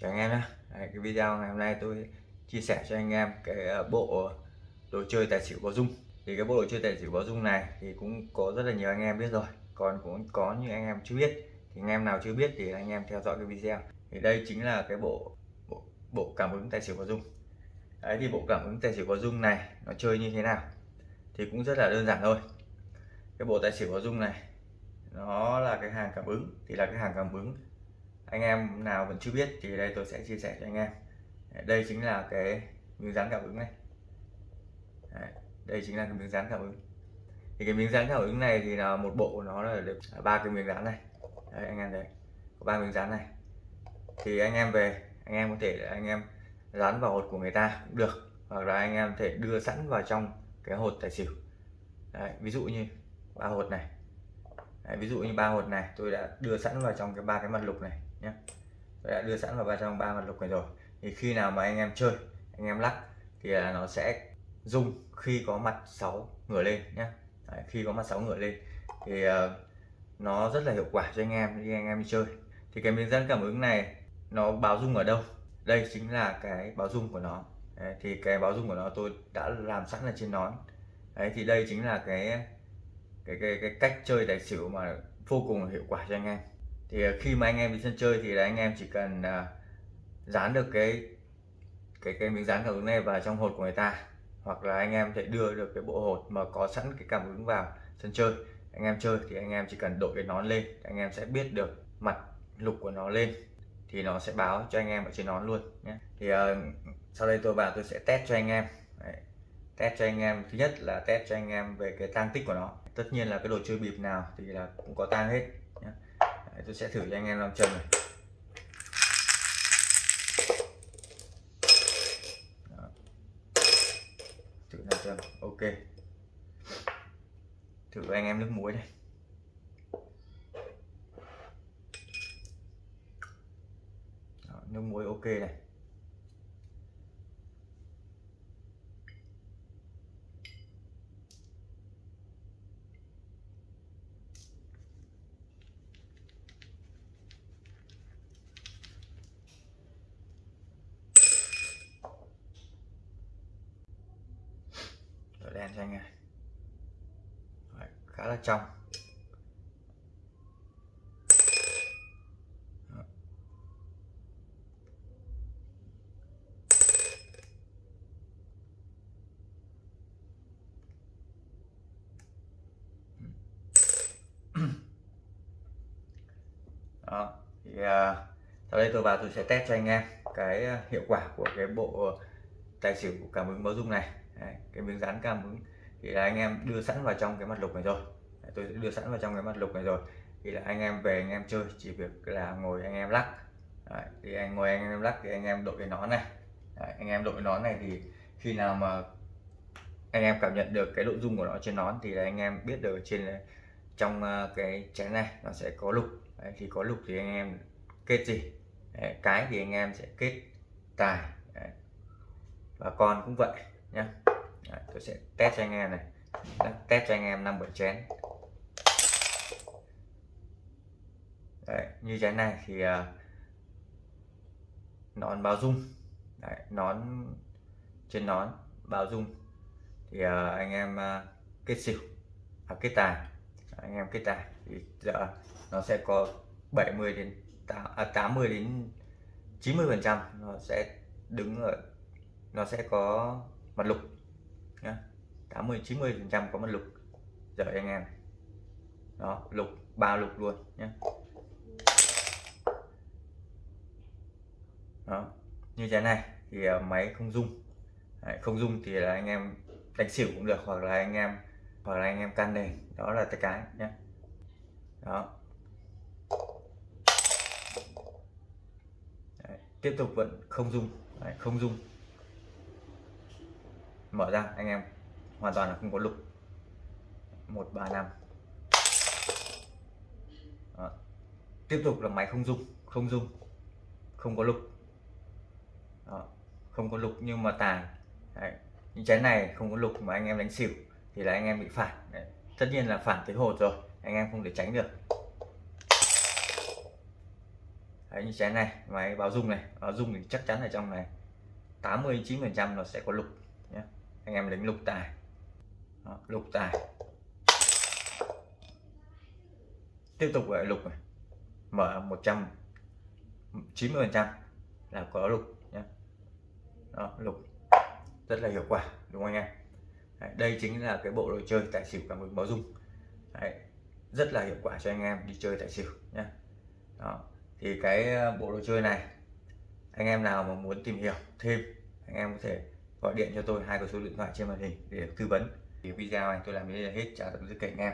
chào anh em nhé cái video ngày hôm nay tôi chia sẻ cho anh em cái ờ, bộ đồ chơi tài xỉu có dung. Thì cái bộ đồ chơi tài xỉu có dung này thì cũng có rất là nhiều anh em biết rồi còn cũng có những anh em chưa biết. Thì anh em nào chưa biết thì anh em theo dõi cái video. Thì đây chính là cái bộ bộ, bộ cảm ứng tài xỉu có dung. Đấy thì bộ cảm ứng tài xỉu có dung này nó chơi như thế nào thì cũng rất là đơn giản thôi. Cái bộ tài xỉu có dung này nó là cái hàng cảm ứng thì là cái hàng cảm ứng anh em nào vẫn chưa biết thì đây tôi sẽ chia sẻ cho anh em. Đây chính là cái miếng dán cảm ứng này. Đấy, đây chính là cái miếng dán cảm ứng. Thì cái miếng dán cảm ứng này thì là một bộ nó là được à, ba cái miếng dán này. Đấy, anh em thấy có ba miếng dán này. Thì anh em về anh em có thể anh em dán vào hột của người ta cũng được hoặc là anh em thể đưa sẵn vào trong cái hột tài xỉu. Đấy, ví dụ như ba hột này. Đấy, ví dụ như ba hột này tôi đã đưa sẵn vào trong cái ba cái mặt lục này nhé tôi đã đưa sẵn vào trong ba mặt lục này rồi. Thì khi nào mà anh em chơi anh em lắc thì là nó sẽ rung khi có mặt 6 ngửa lên nhé Đấy, khi có mặt 6 ngửa lên thì uh, nó rất là hiệu quả cho anh em khi anh em đi chơi. Thì cái miếng dẫn cảm ứng này nó báo rung ở đâu? Đây chính là cái báo rung của nó. Đấy, thì cái báo rung của nó tôi đã làm sẵn ở trên nón. Đấy, thì đây chính là cái cái cái, cái cách chơi tài xỉu mà vô cùng hiệu quả cho anh em thì à, khi mà anh em đi sân chơi thì là anh em chỉ cần à, dán được cái cái cái miếng dán cảm ứng này vào trong hột của người ta. Hoặc là anh em thể đưa được cái bộ hột mà có sẵn cái cảm ứng vào sân chơi. Anh em chơi thì anh em chỉ cần đội cái nón lên anh em sẽ biết được mặt lục của nó lên thì nó sẽ báo cho anh em ở trên nón luôn nhé. Thì uh, sau đây tôi vào tôi sẽ test cho anh em. Đấy. test cho anh em. Thứ nhất là test cho anh em về cái tăng tích của nó. Tất nhiên là cái đồ chơi bịp nào thì là cũng có tang hết tôi sẽ thử cho anh em làm chân này. Đó. thử làm chân ok. Thử với anh em nước muối này. Đó, nước muối ok này đen cho anh em Đấy, khá là trong. Đó. Thì uh, sau đây tôi vào tôi sẽ test cho anh em cái à, hiệu quả của cái bộ tài xỉu cảm ứng báo dung này. Đấy, cái miếng dán cảm ứng. Thì là anh em đưa sẵn vào trong cái mặt lục này rồi tôi sẽ đưa sẵn vào trong cái mặt lục này rồi thì là anh em về anh em chơi chỉ việc là ngồi anh em lắc Đấy, thì anh ngồi anh em lắc thì anh em đội cái nón này Đấy, anh em đội nón này thì khi nào mà anh em cảm nhận được cái nội dung của nó trên nón thì là anh em biết được trên trong cái chén này nó sẽ có lục Đấy, thì có lục thì anh em kết gì Đấy, cái thì anh em sẽ kết tài Đấy. và con cũng vậy nhá Đấy, tôi sẽ test cho anh em này test cho anh em năm bảy chén Đấy, như trái này thì uh, nón báo dung. Đấy, nón trên nón báo dung. Thì uh, anh em uh, kết xỉu hoặc kết tài. Anh em kết tài thì giờ nó sẽ có 70 đến 8, à, 80 đến 90 phần trăm nó sẽ đứng ở nó sẽ có mặt lục nhá. 80 90 phần trăm có mặt lục. Giờ anh em đó lục ba lục luôn nhé đó. Như thế này thì ờ, máy không dung Đấy, không dung thì là anh em đánh xỉu cũng được hoặc là anh em hoặc là anh em can nền. Đó là cái nhé đó. Đấy, tiếp tục vẫn không dung Đấy, không dung mở ra anh em hoàn toàn là không có lục. Một ba năm. Tiếp tục là máy không dung không dung không có lục. Đó. không có lục nhưng mà tàn Đấy. những trái này không có lục mà anh em đánh xỉu thì là anh em bị phản Đấy. tất nhiên là phản tới hột rồi anh em không thể tránh được Đấy, như chén này máy báo dung này báo dung thì chắc chắn ở trong này 89 phần trăm nó sẽ có lục nhé anh em đánh lục tài Đó, lục tài tiếp tục lại lục này mở 190 phần trăm là có lục đó, lục. Rất là hiệu quả đúng không anh em? Đấy, đây chính là cái bộ đồ chơi tài xỉu cảm ứng báo dung. Đấy, rất là hiệu quả cho anh em đi chơi tài xỉu nhé Đó. thì cái ờ, bộ đồ chơi này anh em nào mà muốn tìm hiểu thêm anh em có thể gọi điện cho tôi hai cái số điện thoại trên màn hình để tư vấn. Thì video này tôi làm đến đây là hết chào tạm biệt các anh em.